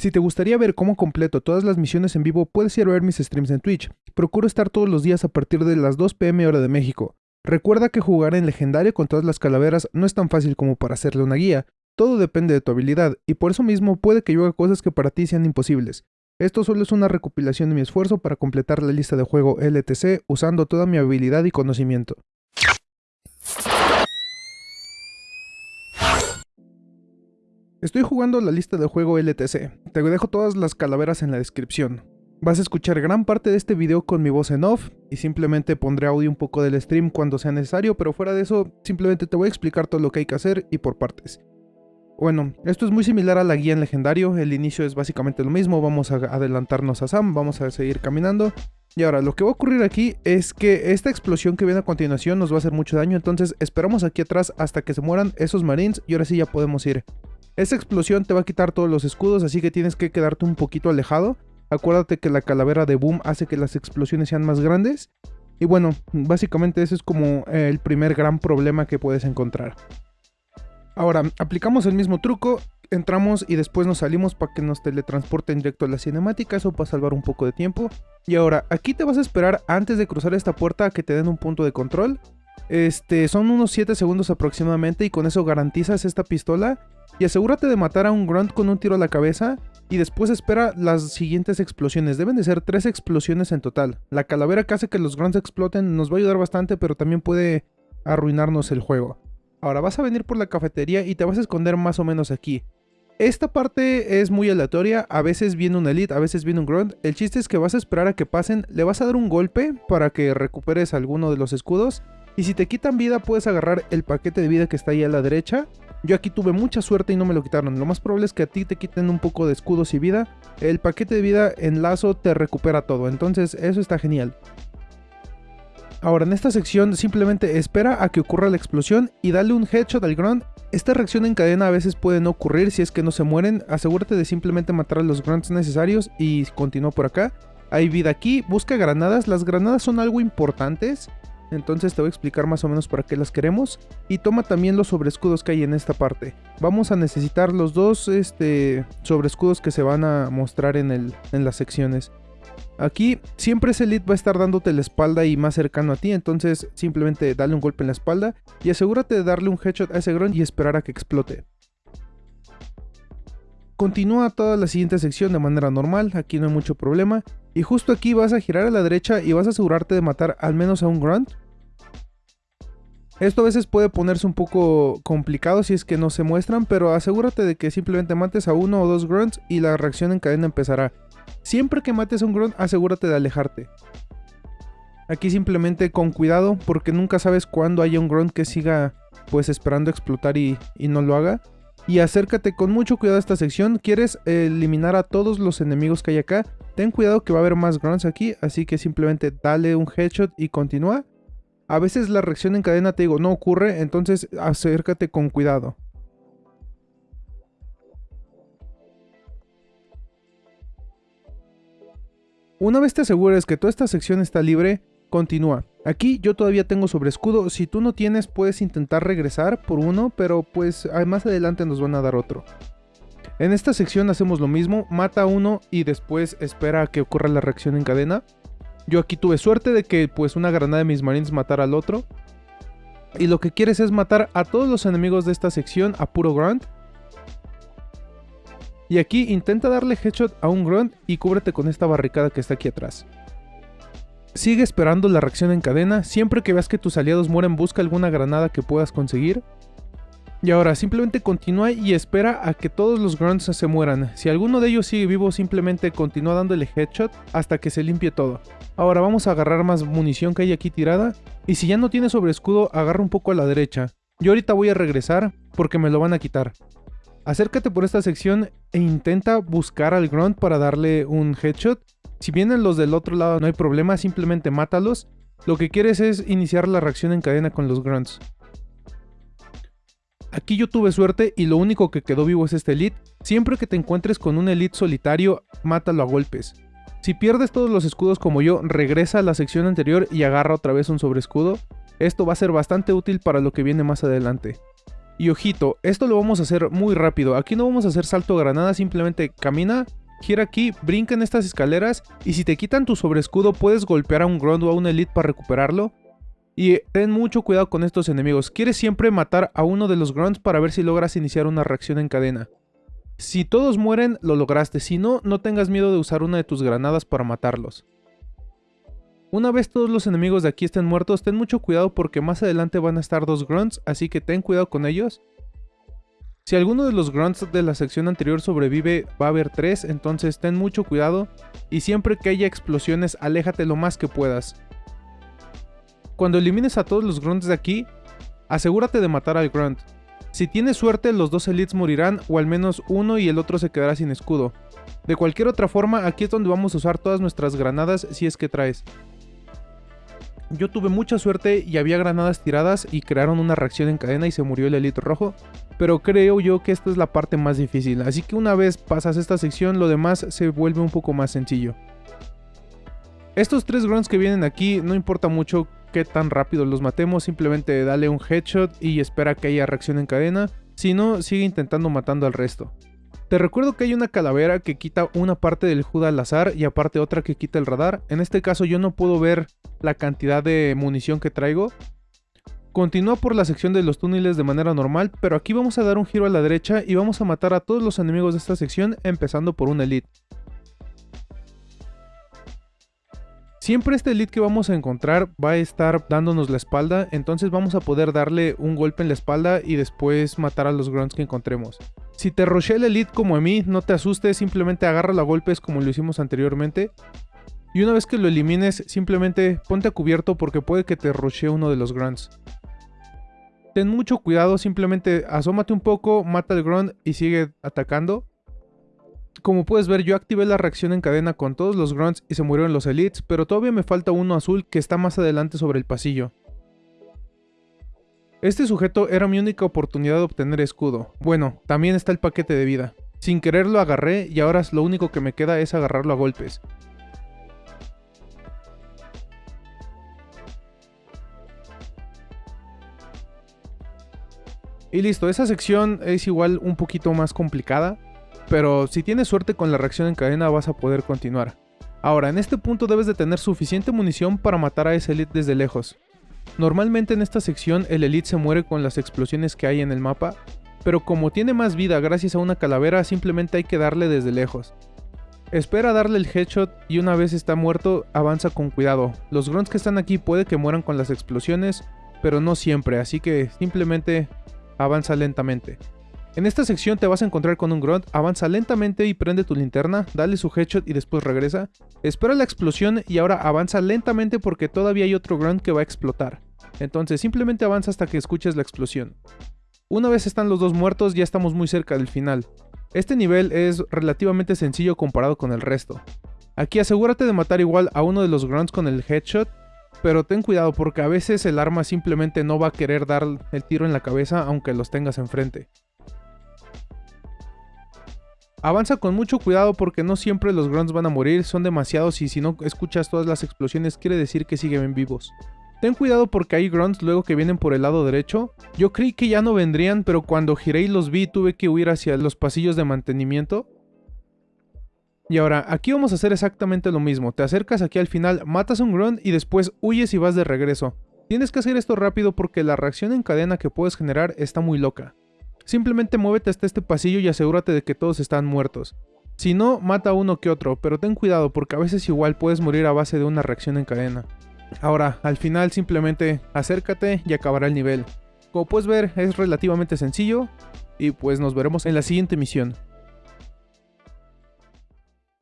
Si te gustaría ver cómo completo todas las misiones en vivo, puedes ir a ver mis streams en Twitch. Procuro estar todos los días a partir de las 2 pm hora de México. Recuerda que jugar en legendario con todas las calaveras no es tan fácil como para hacerle una guía. Todo depende de tu habilidad, y por eso mismo puede que yo haga cosas que para ti sean imposibles. Esto solo es una recopilación de mi esfuerzo para completar la lista de juego LTC usando toda mi habilidad y conocimiento. Estoy jugando la lista de juego LTC. Te dejo todas las calaveras en la descripción. Vas a escuchar gran parte de este video con mi voz en off y simplemente pondré audio un poco del stream cuando sea necesario, pero fuera de eso simplemente te voy a explicar todo lo que hay que hacer y por partes. Bueno, esto es muy similar a la guía en legendario, el inicio es básicamente lo mismo, vamos a adelantarnos a Sam, vamos a seguir caminando. Y ahora, lo que va a ocurrir aquí es que esta explosión que viene a continuación nos va a hacer mucho daño, entonces esperamos aquí atrás hasta que se mueran esos marines y ahora sí ya podemos ir. Esta explosión te va a quitar todos los escudos, así que tienes que quedarte un poquito alejado. Acuérdate que la calavera de Boom hace que las explosiones sean más grandes. Y bueno, básicamente ese es como el primer gran problema que puedes encontrar. Ahora, aplicamos el mismo truco, entramos y después nos salimos para que nos teletransporten directo a la cinemática, eso para salvar un poco de tiempo. Y ahora, aquí te vas a esperar antes de cruzar esta puerta a que te den un punto de control. Este, son unos 7 segundos aproximadamente y con eso garantizas esta pistola y asegúrate de matar a un grunt con un tiro a la cabeza y después espera las siguientes explosiones. Deben de ser tres explosiones en total. La calavera que hace que los grunts exploten nos va a ayudar bastante, pero también puede arruinarnos el juego. Ahora vas a venir por la cafetería y te vas a esconder más o menos aquí. Esta parte es muy aleatoria, a veces viene un elite, a veces viene un grunt. El chiste es que vas a esperar a que pasen, le vas a dar un golpe para que recuperes alguno de los escudos. Y si te quitan vida puedes agarrar el paquete de vida que está ahí a la derecha yo aquí tuve mucha suerte y no me lo quitaron. Lo más probable es que a ti te quiten un poco de escudos y vida. El paquete de vida en lazo te recupera todo. Entonces eso está genial. Ahora en esta sección simplemente espera a que ocurra la explosión y dale un headshot al grunt. Esta reacción en cadena a veces puede no ocurrir si es que no se mueren. Asegúrate de simplemente matar a los grunts necesarios y continúa por acá. Hay vida aquí, busca granadas. Las granadas son algo importantes. Entonces te voy a explicar más o menos para qué las queremos. Y toma también los sobrescudos que hay en esta parte. Vamos a necesitar los dos este, sobrescudos que se van a mostrar en, el, en las secciones. Aquí siempre ese lead va a estar dándote la espalda y más cercano a ti, entonces simplemente dale un golpe en la espalda y asegúrate de darle un headshot a ese grunt y esperar a que explote. Continúa toda la siguiente sección de manera normal, aquí no hay mucho problema. Y justo aquí vas a girar a la derecha y vas a asegurarte de matar al menos a un grunt. Esto a veces puede ponerse un poco complicado si es que no se muestran, pero asegúrate de que simplemente mates a uno o dos grunts y la reacción en cadena empezará. Siempre que mates a un grunt, asegúrate de alejarte. Aquí simplemente con cuidado, porque nunca sabes cuándo haya un grunt que siga pues esperando explotar y, y no lo haga. Y acércate con mucho cuidado a esta sección, quieres eliminar a todos los enemigos que hay acá. Ten cuidado que va a haber más grunts aquí, así que simplemente dale un headshot y continúa. A veces la reacción en cadena, te digo, no ocurre, entonces acércate con cuidado. Una vez te asegures que toda esta sección está libre, continúa. Aquí yo todavía tengo sobre escudo, si tú no tienes puedes intentar regresar por uno, pero pues más adelante nos van a dar otro. En esta sección hacemos lo mismo, mata a uno y después espera a que ocurra la reacción en cadena. Yo aquí tuve suerte de que pues una granada de mis marines matara al otro. Y lo que quieres es matar a todos los enemigos de esta sección a puro grunt. Y aquí intenta darle headshot a un grunt y cúbrete con esta barricada que está aquí atrás. Sigue esperando la reacción en cadena, siempre que veas que tus aliados mueren busca alguna granada que puedas conseguir. Y ahora simplemente continúa y espera a que todos los grunts se mueran. Si alguno de ellos sigue vivo simplemente continúa dándole headshot hasta que se limpie todo. Ahora vamos a agarrar más munición que hay aquí tirada. Y si ya no tiene sobre escudo agarra un poco a la derecha. Yo ahorita voy a regresar porque me lo van a quitar. Acércate por esta sección e intenta buscar al grunt para darle un headshot. Si vienen los del otro lado no hay problema, simplemente mátalos. Lo que quieres es iniciar la reacción en cadena con los grunts. Aquí yo tuve suerte y lo único que quedó vivo es este elite. Siempre que te encuentres con un elite solitario, mátalo a golpes. Si pierdes todos los escudos como yo, regresa a la sección anterior y agarra otra vez un sobreescudo. Esto va a ser bastante útil para lo que viene más adelante. Y ojito, esto lo vamos a hacer muy rápido, aquí no vamos a hacer salto granada, simplemente camina, gira aquí, brinca en estas escaleras y si te quitan tu sobreescudo puedes golpear a un grunt o a un elite para recuperarlo. Y ten mucho cuidado con estos enemigos, quieres siempre matar a uno de los grunts para ver si logras iniciar una reacción en cadena. Si todos mueren, lo lograste, si no, no tengas miedo de usar una de tus granadas para matarlos. Una vez todos los enemigos de aquí estén muertos, ten mucho cuidado porque más adelante van a estar dos grunts, así que ten cuidado con ellos. Si alguno de los grunts de la sección anterior sobrevive, va a haber tres, entonces ten mucho cuidado. Y siempre que haya explosiones, aléjate lo más que puedas. Cuando elimines a todos los grunts de aquí, asegúrate de matar al grunt. Si tienes suerte, los dos elites morirán, o al menos uno y el otro se quedará sin escudo. De cualquier otra forma, aquí es donde vamos a usar todas nuestras granadas si es que traes. Yo tuve mucha suerte y había granadas tiradas y crearon una reacción en cadena y se murió el elite rojo, pero creo yo que esta es la parte más difícil, así que una vez pasas esta sección lo demás se vuelve un poco más sencillo. Estos tres grunts que vienen aquí, no importa mucho qué tan rápido los matemos, simplemente dale un headshot y espera que haya reacción en cadena, si no, sigue intentando matando al resto. Te recuerdo que hay una calavera que quita una parte del HUD al azar y aparte otra que quita el radar. En este caso yo no puedo ver la cantidad de munición que traigo. Continúa por la sección de los túneles de manera normal, pero aquí vamos a dar un giro a la derecha y vamos a matar a todos los enemigos de esta sección, empezando por un elite. Siempre este elite que vamos a encontrar va a estar dándonos la espalda, entonces vamos a poder darle un golpe en la espalda y después matar a los grunts que encontremos. Si te roché el elite como a mí, no te asustes, simplemente agarra a golpes como lo hicimos anteriormente. Y una vez que lo elimines, simplemente ponte a cubierto porque puede que te roche uno de los grunts. Ten mucho cuidado, simplemente asómate un poco, mata al grunt y sigue atacando. Como puedes ver, yo activé la reacción en cadena con todos los grunts y se murieron los elites, pero todavía me falta uno azul que está más adelante sobre el pasillo. Este sujeto era mi única oportunidad de obtener escudo. Bueno, también está el paquete de vida. Sin querer lo agarré y ahora lo único que me queda es agarrarlo a golpes. Y listo, esa sección es igual un poquito más complicada, pero si tienes suerte con la reacción en cadena vas a poder continuar. Ahora, en este punto debes de tener suficiente munición para matar a ese elite desde lejos. Normalmente en esta sección el Elite se muere con las explosiones que hay en el mapa, pero como tiene más vida gracias a una calavera simplemente hay que darle desde lejos. Espera darle el headshot y una vez está muerto avanza con cuidado. Los grunts que están aquí puede que mueran con las explosiones, pero no siempre, así que simplemente avanza lentamente. En esta sección te vas a encontrar con un grunt, avanza lentamente y prende tu linterna, dale su headshot y después regresa. Espera la explosión y ahora avanza lentamente porque todavía hay otro grunt que va a explotar. Entonces simplemente avanza hasta que escuches la explosión. Una vez están los dos muertos ya estamos muy cerca del final. Este nivel es relativamente sencillo comparado con el resto. Aquí asegúrate de matar igual a uno de los grunts con el headshot, pero ten cuidado porque a veces el arma simplemente no va a querer dar el tiro en la cabeza aunque los tengas enfrente. Avanza con mucho cuidado porque no siempre los grunts van a morir, son demasiados y si no escuchas todas las explosiones quiere decir que siguen vivos. Ten cuidado porque hay grunts luego que vienen por el lado derecho. Yo creí que ya no vendrían, pero cuando giré y los vi tuve que huir hacia los pasillos de mantenimiento. Y ahora, aquí vamos a hacer exactamente lo mismo. Te acercas aquí al final, matas un grunt y después huyes y vas de regreso. Tienes que hacer esto rápido porque la reacción en cadena que puedes generar está muy loca. Simplemente muévete hasta este pasillo y asegúrate de que todos están muertos. Si no, mata a uno que otro, pero ten cuidado porque a veces igual puedes morir a base de una reacción en cadena. Ahora, al final simplemente acércate y acabará el nivel. Como puedes ver, es relativamente sencillo y pues nos veremos en la siguiente misión.